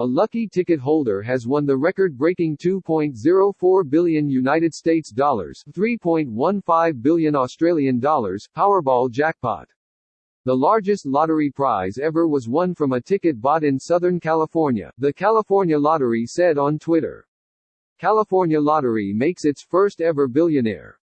A lucky ticket holder has won the record-breaking 2.04 billion United States dollars, 3.15 billion Australian dollars Powerball jackpot. The largest lottery prize ever was won from a ticket bought in Southern California, the California Lottery said on Twitter. California Lottery makes its first ever billionaire.